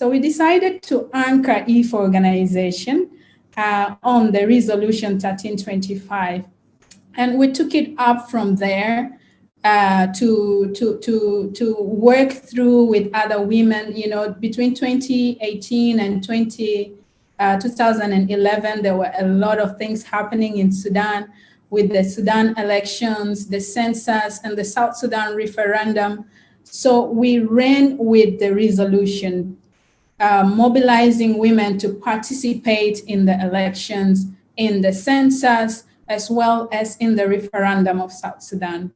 So we decided to anchor EFA organization uh, on the resolution 1325. And we took it up from there uh, to, to, to, to work through with other women, you know, between 2018 and 20, uh, 2011, there were a lot of things happening in Sudan with the Sudan elections, the census, and the South Sudan referendum. So we ran with the resolution, uh, mobilizing women to participate in the elections, in the census, as well as in the referendum of South Sudan.